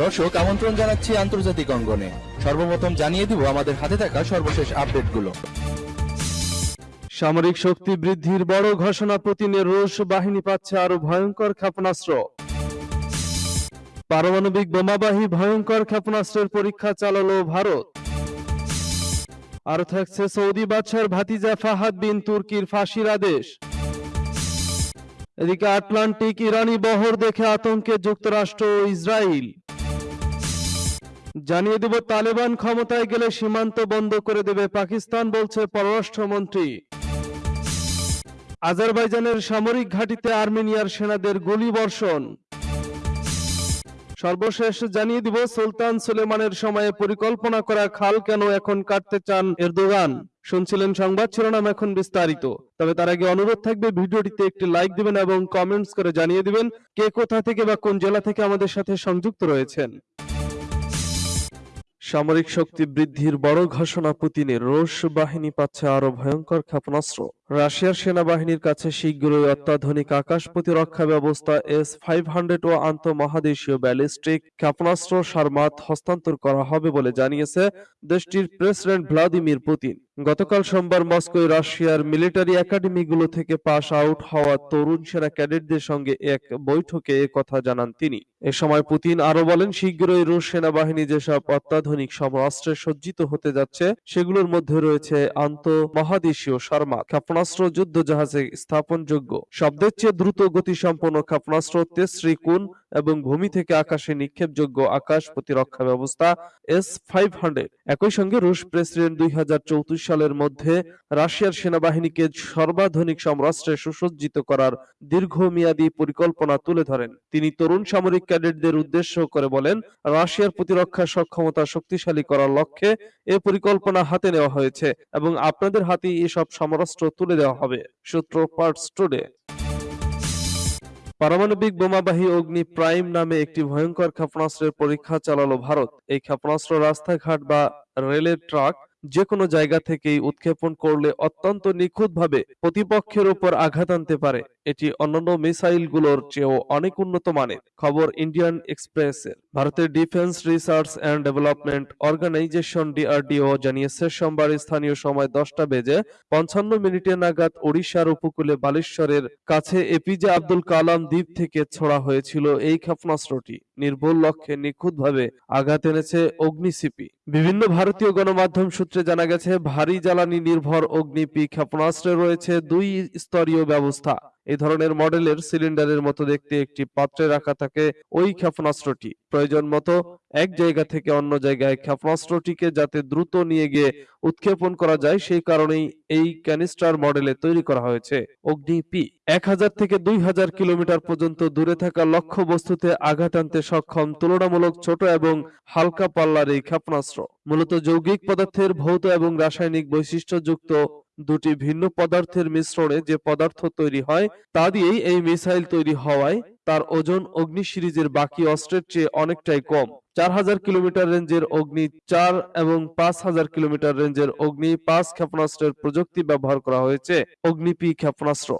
দর্শক, আমন্ত্রণ জানাচ্ছি আন্তর্জাতিক অঙ্গনে। সর্বপ্রথম জানিয়ে দিব আমাদের হাতে থাকা সর্বশেষ আপডেটগুলো। সামরিক শক্তি বৃদ্ধির বড় ঘোষণা পুতিনের রুশ বাহিনী পাচ্ছে আরও ভয়ঙ্কর ক্ষেপণাস্ত্র। পারমাণবিক বোমাবাহী ভয়ঙ্কর ক্ষেপণাস্ত্রের পরীক্ষা চালালো ভারত। আর থাকছে সৌদি বাদশার ভাতিজা ফাহাদ বিন তুর্কির ফাঁসির আদেশ। এদিকে আটলান্টিক ইরানি বহর দেখে আতঙ্কে যুক্তরাষ্ট্র ও ইসরায়েল জানিয়ে দেব, তালেবান ক্ষমতায় গেলে সীমান্ত বন্ধ করে দেবে পাকিস্তান, বলছে পররাষ্ট্রমন্ত্রী। আজারবাইজানের সামরিক ঘাঁটিতে আর্মেনিয়ার সেনাদের গুলি বর্ষণ সর্বশেষ জানিয়ে দিব, সুলতান সুলেমানের সময়ে পরিকল্পনা করা খাল কেন এখন কাটতে চান এরদোগান? শুনছিলেন সংবাদ, শিরোনাম এখন বিস্তারিত। তবে তার আগে অনুরোধ থাকবে, ভিডিওটিতে একটি লাইক দিবেন এবং কমেন্টস করে জানিয়ে দিবেন কে কোথা থেকে বা কোন জেলা থেকে আমাদের সাথে সংযুক্ত রয়েছেন। সামরিক শক্তি বৃদ্ধির বড় ঘোষণা পুতিনের রুশ বাহিনী পাচ্ছে আরও ভয়ঙ্কর ক্ষেপণাস্ত্র। রাশিয়ার সেনাবাহিনীর কাছে শীঘ্রই অত্যাধুনিক আকাশ প্রতিরক্ষা ব্যবস্থা এস ফাইভ হান্ড্রেড ও আন্তঃমহাদেশীয় ব্যালিস্টিক ক্ষেপণাস্ত্র সারমাত হস্তান্তর করা হবে বলে জানিয়েছে দেশটির প্রেসিডেন্ট ভ্লাদিমির পুতিন। গতকাল সোমবার মস্কোয় রাশিয়ার মিলিটারি একাডেমিগুলো থেকে পাস আউট হওয়া তরুণ সেনা ক্যাডেটদের সঙ্গে এক বৈঠকে কথা জানান তিনি। এ সময় পুতিন আরও বলেন, শীঘ্রই রুশ সেনাবাহিনী যেসব অত্যাধুনিক সমরাস্ত্রে সজ্জিত হতে যাচ্ছে, সেগুলোর মধ্যে রয়েছে আন্তঃমহাদেশীয় সারমা, ক্ষেপণাস্ত্র যুদ্ধ জাহাজে স্থাপনযোগ্য। শব্দের চেয়ে দ্রুত গতিসম্পন্ন ক্ষেপণাস্ত্র তেসরি কুন এবং ভূমি থেকে আকাশে নিক্ষেপযোগ্য আকাশ প্রতিরক্ষা ব্যবস্থা এস ফাইভ হান্ড্রেড। একই সঙ্গে রুশ প্রেসিডেন্ট দুই সালের মধ্যে রাশিয়ার সেনাবাহিনীকে সর্বাধুনিক সমরাস্ত্রে সুসজ্জিত করার দীর্ঘমেয়াদী পরিকল্পনা তুলে ধরেন। তিনি তরুণ সামরিক ক্যাডেটদের উদ্দেশ্য করে বলেন, রাশিয়ার প্রতিরক্ষা সক্ষমতা শক্তিশালী করার লক্ষ্যে এ পরিকল্পনা হাতে নেওয়া হয়েছে এবং আপনাদের হাতেই এসব সমরাষ্ট্র তুলে দেওয়া হবে। সূত্র পার্টস টুডে পারমাণবিক বোমাবাহী অগ্নি প্রাইম নামে একটি ভয়ঙ্কর ক্ষেপণাস্ত্রের পরীক্ষা চালালো ভারত। এই ক্ষেপণাস্ত্র রাস্তাঘাট বা রেলের ট্রাক যে কোনো জায়গা থেকেই উৎক্ষেপণ করলে অত্যন্ত নিখুঁতভাবে প্রতিপক্ষের উপর আঘাত আনতে পারে। এটি অন্যান্য মিসাইলগুলোর চেয়েও অনেক উন্নত মানের। খবর ইন্ডিয়ান এক্সপ্রেসের। ভারতের defence research and development organisation DRDO জানিয়েছে, সোমবার স্থানীয় সময় দশটা বেজে পঞ্চান্ন মিনিটে নাগাদ ওড়িশার উপকূলে বালেশ্বরের কাছে এপিজে আব্দুল কালাম দ্বীপ থেকে ছোড়া হয়েছিল এই ক্ষেপণাস্ত্রটি। নির্ভুল লক্ষ্যে নিখুঁতভাবে আঘাত এনেছে অগ্নিসিপি বিভিন্ন ভারতীয় গণমাধ্যম সূত্রে জানা গেছে, ভারী জ্বালানি নির্ভর অগ্নিপি ক্ষেপণাস্ত্রে রয়েছে দুই স্তরীয় ব্যবস্থা। এই ধরনের মডেলের সিলিন্ডারের মতো দেখতে একটি পাত্রে রাখা থাকে ওই ক্ষেপণাস্ত্রটি। প্রয়োজন মতো এক জায়গা থেকে অন্য জায়গায় ক্ষেপণাস্ত্রটিকে যাতে দ্রুত নিয়ে গিয়ে উৎক্ষেপণ করা যায়, সেই কারণেই এই ক্যানিস্টার মডেলে তৈরি করা হয়েছে অগ্নি পি এক হাজার থেকে দুই হাজার কিলোমিটার পর্যন্ত দূরে থাকা লক্ষ্য বস্তুতে আঘাত আনতে সক্ষম, তুলনামূলক ছোট এবং হালকা পাল্লার এই ক্ষেপণাস্ত্র। মূলত যৌগিক পদার্থের ভৌত এবং রাসায়নিক বৈশিষ্ট্যযুক্ত দুটি ভিন্ন পদার্থের মিশ্রণে যে পদার্থ তৈরি হয়, তা দিয়েই এই মিসাইল তৈরি হওয়ায় তার ওজন অগ্নি সিরিজের বাকি অস্ত্রের চেয়ে অনেকটাই কম। চার হাজার কিলোমিটার রেঞ্জের অগ্নি, চার এবং পাঁচ হাজার কিলোমিটার রেঞ্জের অগ্নি পাঁচ ক্ষেপণাস্ত্রের প্রযুক্তি ব্যবহার করা হয়েছে অগ্নিপি ক্ষেপণাস্ত্র।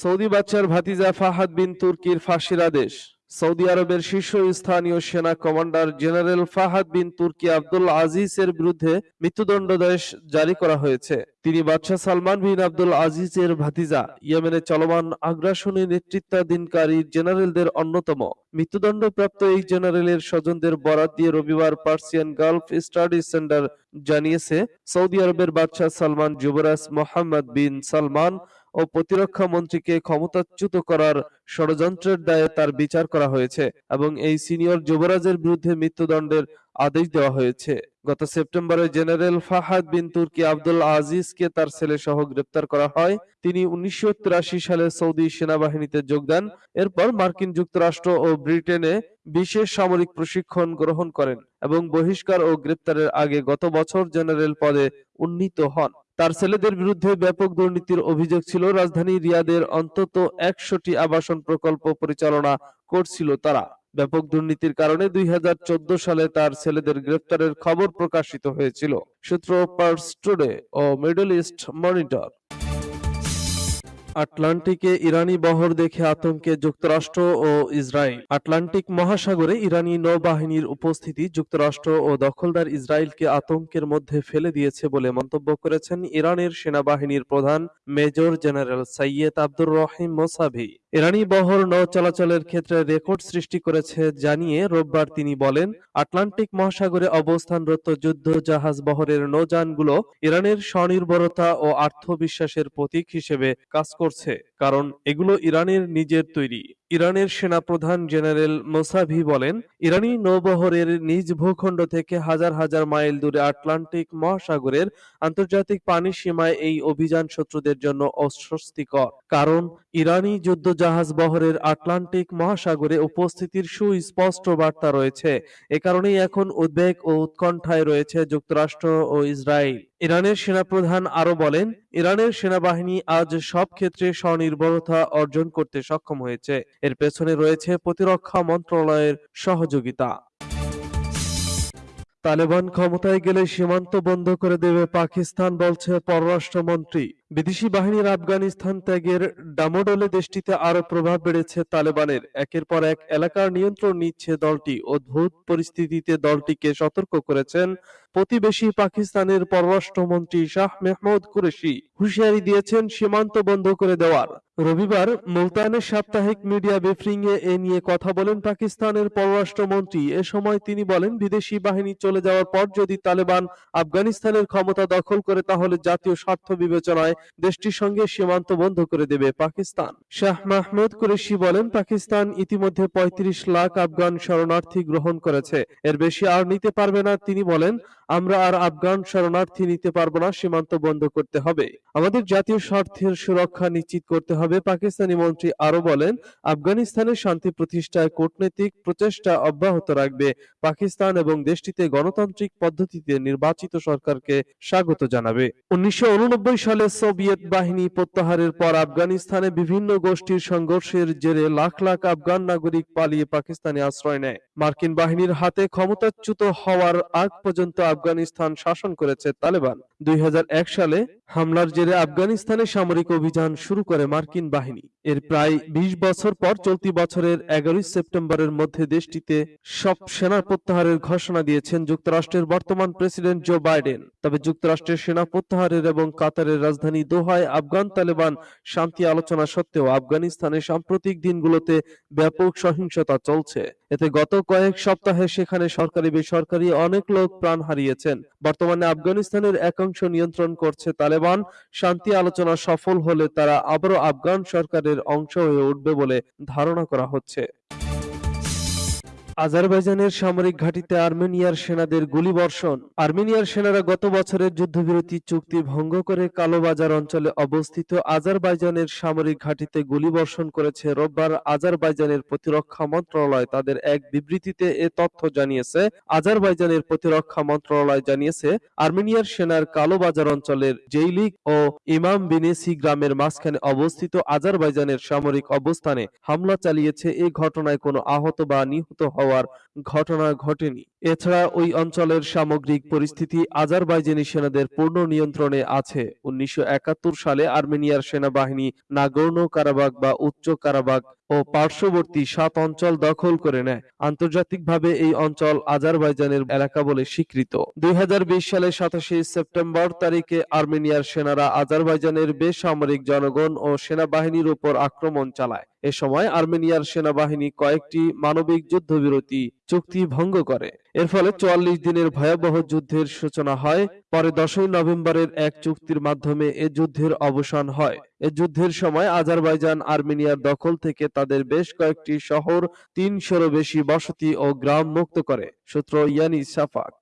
সৌদি বাচ্চার ভাতিজা ফাহাদ বিন তুর্কির ফাঁসির আদেশ। সৌদি আরবের শীর্ষস্থানীয় সেনা কমান্ডার জেনারেল ফাহাদ বিন তুর্কি আব্দুল আজিজের বিরুদ্ধে মৃত্যুদণ্ডাদেশ জারি করা হয়েছে। তিনি বাদশাহ সালমান বিন আব্দুল আজিজের ভাতিজা, ইয়েমেনে চলমান আগ্রাসনী নেতৃত্বাধীনকারী জেনারেলদের অন্যতম। মৃত্যুদণ্ডপ্রাপ্ত এই জেনারেলের স্বজনদের বরাত দিয়ে রবিবার পার্সিয়ান গালফ স্টাডি সেন্টার জানিয়েছে, সৌদি আরবের বাদশাহ সালমান যুবরাজ মোহাম্মদ বিন সালমান ও প্রতিরক্ষা মন্ত্রীকে ক্ষমতাচ্যুত করার ষড়যন্ত্রের দায়ে তার বিচার করা হয়েছে এবং এই সিনিয়র যুবরাজের বিরুদ্ধে মৃত্যুদণ্ডের আদেশ দেওয়া হয়েছে। গত সেপ্টেম্বরে জেনারেল ফাহাদ বিন তুর্কি আব্দুল আজিজকে তার ছেলে সহ গ্রেপ্তার করা হয়। তিনি উনিশশো তিরাশি সালে সৌদি সেনাবাহিনীতে যোগদান এরপর মার্কিন যুক্তরাষ্ট্র ও ব্রিটেনে বিশেষ সামরিক প্রশিক্ষণ গ্রহণ করেন এবং বহিষ্কার ও গ্রেপ্তারের আগে গত বছর জেনারেল পদে উন্নীত হন। তার ছেলেদের বিরুদ্ধে ব্যাপক দুর্নীতির অভিযোগ ছিল। রাজধানী রিয়াদের অন্তত একশোটি আবাসন প্রকল্প পরিচালনা করছিল তারা। ব্যাপক দুর্নীতির কারণে দুই হাজার চোদ্দ সালে তার ছেলেদের গ্রেফতারের খবর প্রকাশিত হয়েছিল। সূত্র পার্স টুডে ও মিডল ইস্ট মনিটর। আটলান্টিকে ইরানি বহর দেখে আতঙ্কে যুক্তরাষ্ট্র ও ইসরায়েল। আটলান্টিক মহাসাগরে ইরানি নৌবাহিনীর উপস্থিতি যুক্তরাষ্ট্র ও দখলদার ইসরায়েলকে আতঙ্কের মধ্যে ফেলে দিয়েছে বলে মন্তব্য করেছেন ইরানের সেনাবাহিনীর প্রধান Major General Syed Abdur Rahim Mousavi. ইরানি বহর নৌ চলাচলের ক্ষেত্রে রেকর্ড সৃষ্টি করেছে জানিয়ে রোববার তিনি বলেন, আটলান্টিক মহাসাগরে অবস্থানরত যুদ্ধ জাহাজ বহরের নৌযানগুলো ইরানের স্বনির্ভরতা ও আত্মবিশ্বাসের প্রতীক হিসেবে কাজ করছে, কারণ এগুলো ইরানের নিজের তৈরি। ইরানের সেনাপ্রধান জেনারেল মোসাভি বলেন, ইরানি নৌবহরের নিজ ভূখণ্ড থেকে হাজার হাজার মাইল দূরে আটলান্টিক মহাসাগরের আন্তর্জাতিক পানি সীমায় এই অভিযান শত্রুদের জন্য অস্বস্তিকর। কারণ, ইরানি যুদ্ধজাহাজ বহরের আটলান্টিক মহাসাগরে উপস্থিতির সুস্পষ্ট বার্তা রয়েছে। এ কারণেই এখন উদ্বেগ ও উৎকণ্ঠায় রয়েছে যুক্তরাষ্ট্র ও ইসরায়েল। ইরানের সেনাপ্রধান আরও বলেন, ইরানের সেনাবাহিনী আজ সব ক্ষেত্রে স্বনির্ভরতা অর্জন করতে সক্ষম হয়েছে। এর পেছনে রয়েছে প্রতিরক্ষা মন্ত্রণালয়ের সহযোগিতা। তালেবান ক্ষমতায় গেলে সীমান্ত বন্ধ করে দেবে পাকিস্তান, বলছে পররাষ্ট্রমন্ত্রী। বিদেশি বাহিনীর আফগানিস্তান ত্যাগের ডামোডলে দেশটিতে আরও প্রভাব বেড়েছে তালেবানের। একের পর এক এলাকার নিয়ন্ত্রণ নিচ্ছে দলটি অদ্ভুত পরিস্থিতিতে দলটিকে সতর্ক করেছেন প্রতিবেশী পাকিস্তানের পররাষ্ট্রমন্ত্রী শাহ মেহমুদ কুরেশি। হুঁশিয়ারি দিয়েছেন সীমান্ত বন্ধ করে দেওয়ার। রবিবার মুলতানের সাপ্তাহিক মিডিয়া ব্রিফিং এ এ নিয়ে কথা বলেন পাকিস্তানের পররাষ্ট্রমন্ত্রী। এ সময় তিনি বলেন, বিদেশি বাহিনী চলে যাওয়ার পর যদি তালেবান আফগানিস্তানের ক্ষমতা দখল করে, তাহলে জাতীয় স্বার্থ বিবেচনায় দেশটির সঙ্গে সীমান্ত বন্ধ করে দেবে পাকিস্তান। শাহ মাহমুদ কুরেশি বলেন, পাকিস্তান ইতিমধ্যে ৩৫ লাখ আফগান শরণার্থী গ্রহণ করেছে। এর বেশি আর নিতে পারবে না, তিনি বলেন, আমরা আর আফগান শরণার্থী নিতে পারব না, সীমান্ত বন্ধ করতে হবে। আমাদের জাতীয় স্বার্থের সুরক্ষা নিশ্চিত করতে হবে, পাকিস্তানি মন্ত্রী আরও বলেন আফগানিস্তানের শান্তি প্রতিষ্ঠায় কূটনৈতিক প্রচেষ্টা অব্যাহত রাখবে। পাকিস্তান এবং দেশটিতে গণতান্ত্রিক পদ্ধতিতে নির্বাচিত সরকারকে স্বাগত জানাবে। উনিশশো উননব্বই সালে সোভিয়েত বাহিনী প্রত্যাহারের পর আফগানিস্তানে বিভিন্ন গোষ্ঠীর সংঘর্ষের জেরে লাখ লাখ আফগান নাগরিক পালিয়ে পাকিস্তানে আশ্রয় নেয়। মার্কিন বাহিনীর হাতে ক্ষমতাচ্যুত হওয়ার আগ পর্যন্ত আফগানিস্তান শাসন করেছে তালেবান। দুই হাজার এক সালে হামলার জেরে আফগানিস্তানে সামরিক অভিযান শুরু করে মার্কিন বাহিনী। এর প্রায় ২০ বছর পর চলতি বছরের এগারোই সেপ্টেম্বরের মধ্যে দেশটিতে সব সেনা প্রত্যাহারের ঘোষণা দিয়েছেন যুক্তরাষ্ট্রের বর্তমান প্রেসিডেন্ট জো বাইডেন। তবে যুক্তরাষ্ট্রের সেনা প্রত্যাহারের এবং কাতারের রাজধানী দোহায় আফগান তালেবান শান্তি আলোচনা সত্ত্বেও আফগানিস্তানের সাম্প্রতিক দিনগুলোতে ব্যাপক সহিংসতা চলছে। এতে গত কয়েক সপ্তাহে সেখানে সরকারি বেসরকারি অনেক লোক প্রাণ হারিয়েছেন। বর্তমানে আফগানিস্তানের একাংশ নিয়ন্ত্রণ করছে তালেবান। শান্তি আলোচনা সফল হলে তারা আবারও আফগান সরকারের অংশ হয়ে উঠবে বলে ধারণা করা হচ্ছে। আজারবাইজানের সামরিক ঘাঁটিতে আর্মেনিয়ার সেনাদের গুলিবর্ষণ। আর্মেনিয়ার সেনারা গত বছরের যুদ্ধবিরতি চুক্তি ভঙ্গ করে কালোবাজার অঞ্চলে অবস্থিত আজারবাইজানের সামরিক ঘাঁটিতে গুলিবর্ষণ করেছে। রোববার আজারবাইজানের প্রতিরক্ষা মন্ত্রণালয় তাদের এক বিবৃতিতে এ তথ্য জানিয়েছে। আজারবাইজানের প্রতিরক্ষা মন্ত্রণালয় জানিয়েছে, আর্মেনিয়ার সেনার কালোবাজার অঞ্চলের জেইলিক ও ইমাম বিনেসি গ্রামের মাঝখানে অবস্থিত আজারবাইজানের সামরিক অবস্থানে হামলা চালিয়েছে। এই ঘটনায় কোনো আহত বা নিহত হওয়ার ঘটনা ঘটেনি। এছাড়া ওই অঞ্চলের সামগ্রিক পরিস্থিতি আজারবাইজানি সেনাদের পূর্ণ নিয়ন্ত্রণে আছে। উনিশশো সালে আর্মেনিয়ার সেনাবাহিনী নাগর্নো কারাবাগ বা উচ্চ কারাবাগ ও পার্শ্ববর্তী সাত অঞ্চল দখল করে নেয়। আন্তর্জাতিকভাবে এই অঞ্চল আজারবাইজানের এলাকা বলে স্বীকৃত। দুই হাজার বিশ সালে সাতাশে সেপ্টেম্বর তারিখে আর্মেনিয়ার সেনারা আজারবাইজানের বেসামরিক জনগণ ও সেনাবাহিনীর উপর আক্রমণ চালায়। এ সময় আর্মেনিয়ার সেনাবাহিনী কয়েকটি মানবিক যুদ্ধবিরতি চুক্তি ভঙ্গ করে। এর ফলে চুয়াল্লিশ দিনের ভয়াবহ যুদ্ধের সূচনা হয়। পরে দশই নভেম্বরের এক চুক্তির মাধ্যমে এ যুদ্ধের অবসান হয়। এ যুদ্ধের সময় আজারবাইজান আর্মেনিয়ার দখল থেকে তাদের বেশ কয়েকটি শহর তিনশোরও বেশি বসতি ও গ্রাম মুক্ত করে। সূত্র ইয়ানি সাফাক।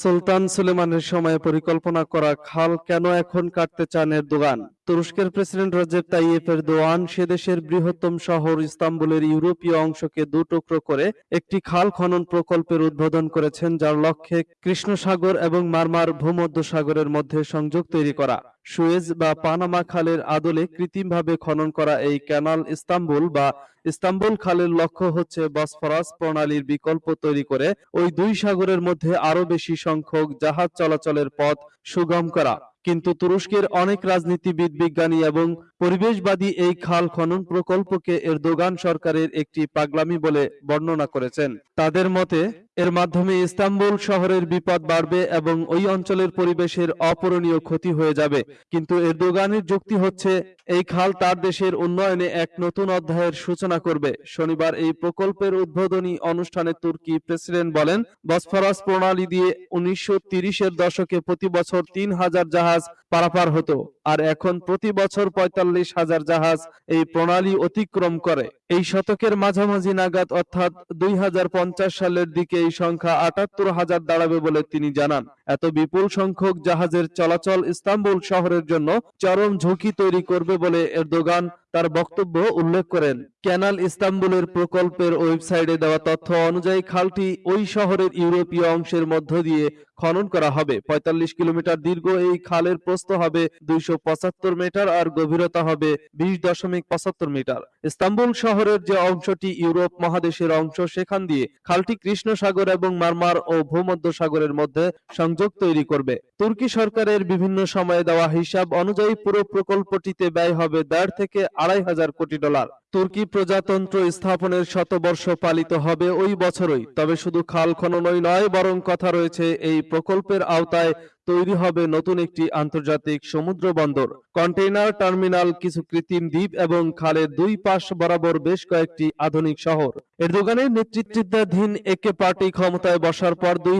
সুলতান সুলেমানের সময়ে পরিকল্পনা করা খাল কেন এখন কাটতে চান এরদোগান? তুরস্কের প্রেসিডেন্ট রজেব তাইয়েপ এরদোয়ান সে দেশের বৃহত্তম শহর ইস্তাম্বুলের ইউরোপীয় অংশকে দু টুকরো করে একটি খাল খনন প্রকল্পের উদ্বোধন করেছেন, যার লক্ষ্যে কৃষ্ণসাগর এবং মারমার ভূমধ্যসাগরের মধ্যে সংযোগ তৈরি করা। সুয়েজ বা পানামা খালের আদলে কৃত্রিমভাবে খনন করা এই ক্যানাল ইস্তাম্বুল বা ইস্তাম্বুল খালের লক্ষ্য হচ্ছে বসফরাস প্রণালীর বিকল্প তৈরি করে ওই দুই সাগরের মধ্যে আরও বেশি সংখ্যক জাহাজ চলাচলের পথ সুগম করা। কিন্তু তুরস্কের অনেক রাজনীতিবিদ বিজ্ঞানী এবং পরিবেশবাদী এই খাল খনন প্রকল্পকে এরদোগান সরকারের একটি পাগলামি বলে বর্ণনা করেছেন। তাদের মতে এর মাধ্যমে ইস্তাম্বুল শহরের বিপদ বাড়বে এবং ওই অঞ্চলের পরিবেশের অপূরণীয় ক্ষতি হয়ে যাবে। কিন্তু এরদোগানের যুক্তি হচ্ছে, এই খাল তার দেশের উন্নয়নে এক নতুন অধ্যায়ের সূচনা করবে। শনিবার এই প্রকল্পের উদ্বোধনী অনুষ্ঠানে তুর্কি প্রেসিডেন্ট বলেন, বসফরাস প্রণালী দিয়ে উনিশশো তিরিশের দশকে প্রতি বছর তিন হাজার জাহাজ পারাপার হতো। আর এখন প্রতি বছর পঁয়তাল্লিশ হাজার জাহাজ এই প্রণালী অতিক্রম করে। এই শতকের মাঝামাঝি নাগাদ অর্থাৎ দুই হাজার পঞ্চাশ সালের দিকে এই সংখ্যা আটাত্তর হাজার দাঁড়াবে বলে তিনি জানান। এত বিপুল সংখ্যক জাহাজের চলাচল ইস্তাম্বুল শহরের জন্য চরম ঝুঁকি তৈরি করবে বলে এর এরদোগান তার বক্তব্য উল্লেখ করেন। ক্যানাল ইস্তাম্বুলের প্রকল্পের ওয়েবসাইটে দেওয়া তথ্য অনুযায়ী খালটি ওই শহরের ইউরোপীয় অংশের মধ্য দিয়ে খনন করা হবে। ৪৫ কিলোমিটার দীর্ঘ এই খালের প্রস্থ হবে দুইশো পঁচাত্তর মিটার আর গভীরতা হবে বিশ দশমিক পঁচাত্তর মিটার। ইস্তাম্বুল শহরের যে অংশটি ইউরোপ মহাদেশের অংশ, সেখান দিয়ে খালটি কৃষ্ণ সাগর এবং মারমার ও ভূমধ্য সাগরের মধ্যে সংযোগ তৈরি করবে। তুর্কি সরকারের বিভিন্ন সময়ে দেওয়া হিসাব অনুযায়ী পুরো প্রকল্পটিতে ব্যয় হবে দেড় থেকে আড়াই হাজার কোটি ডলার। তুর্কি প্রজাতন্ত্র স্থাপনের শতবর্ষ পালিত হবে ওই বছরই। তবে শুধু খাল খননই নয়, বরং কথা রয়েছে এই প্রকল্পের আওতায় তৈরি হবে নতুন একটি আন্তর্জাতিক সমুদ্র বন্দর। কন্টেইনার টার্মিনাল কিছু কৃত্রিম দ্বীপ এবং খালের দুই পাশ বরাবর বেশ কয়েকটি আধুনিক শহর। এরদোগানের নেতৃত্বাধীন একে পার্টি ক্ষমতায় বসার পর দুই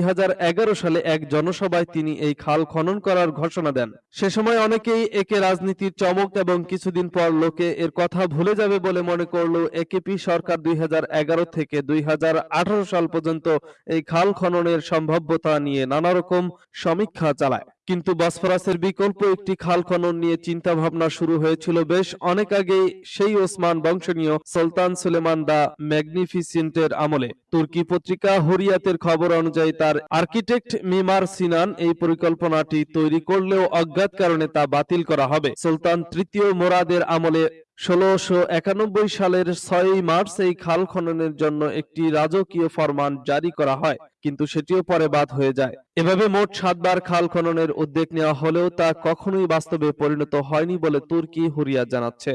সালে এক জনসভায় তিনি এই খাল খনন করার ঘোষণা দেন। সে সময় অনেকেই একে রাজনীতির চমক এবং কিছুদিন পর লোকে এর কথা ভুলে যাবে বলে মনে করল একেপি সরকার দুই হাজার এগারো থেকে দুই হাজার আঠারো সাল পর্যন্ত এই খাল খননের সম্ভাব্যতা নিয়ে নানা রকম সমীক্ষা চালায়। কিন্তু বসফরাসের বিকল্প একটি খাল খনন নিয়ে চিন্তা ভাবনা শুরু হয়েছিল বেশ অনেক আগেই সেই ওসমান বংশনীয় সুলতান সুলেমান দা ম্যাগনিফিসেন্টের আমলে। তুর্কি পত্রিকা হরিয়াতের খবর অনুযায়ী তার আর্কিটেক্ট মিমার সিনান এই পরিকল্পনাটি তৈরি করলেও অজ্ঞাত কারণে তা বাতিল করা হবে। সুলতান তৃতীয় মোরাদের আমলে ষোলোশো একানব্বই সালের ছয়ই মার্চ এই খাল খননের জন্য একটি রাজকীয় ফরমান জারি করা হয়, কিন্তু সেটিও পরে বাদ হয়ে যায়। এভাবে মোট সাতবার খাল খননের উদ্যোগ নেওয়া হলেও তা কখনোই বাস্তবে পরিণত হয়নি বলে তুর্কি হুরিয়া জানাচ্ছে।